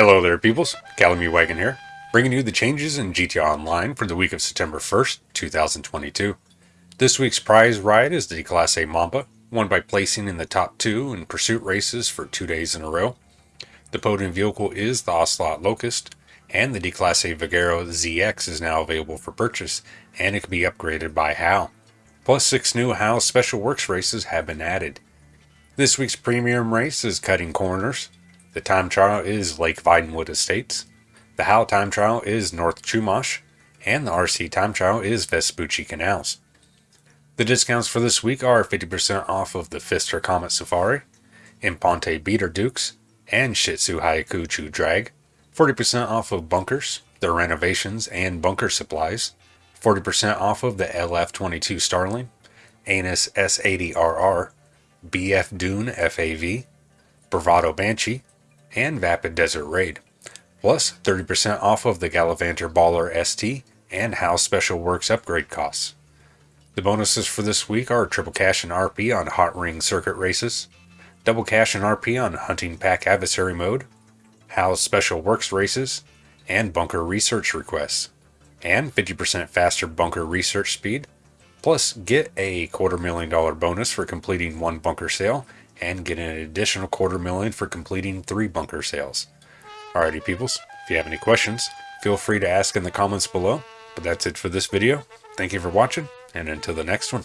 Hello there peoples, Calamity Wagon here, bringing you the changes in GTA Online for the week of September 1st, 2022. This week's prize ride is the Class A Mamba, won by placing in the top two in pursuit races for two days in a row. The podium vehicle is the Ocelot Locust, and the Declasse Vigero ZX is now available for purchase, and it can be upgraded by Hao. Plus six new Hao Special Works races have been added. This week's premium race is Cutting Corners, the time trial is Lake Vinewood Estates. The Hao time trial is North Chumash. And the RC time trial is Vespucci Canals. The discounts for this week are 50% off of the Pfister Comet Safari, Imponte Beater Dukes, and Shitzu Hakuchou Drag, 40% off of bunkers, their renovations, and bunker supplies, 40% off of the LF22 Starling, Annis S80RR, BF Dune FAV, Bravado Banshee, and Vapid Desert Raid, plus 30% off of the Gallivanter Baller ST and Hao Special Works upgrade costs. The bonuses for this week are triple cash and RP on Hot Ring Circuit races, double cash and RP on Hunting Pack Adversary mode, Hao Special Works races, and bunker research requests, and 50% faster bunker research speed, plus get a quarter million dollar bonus for completing one bunker sale and get an additional quarter million for completing three bunker sales. Alrighty peoples, if you have any questions, feel free to ask in the comments below. But that's it for this video. Thank you for watching, and until the next one.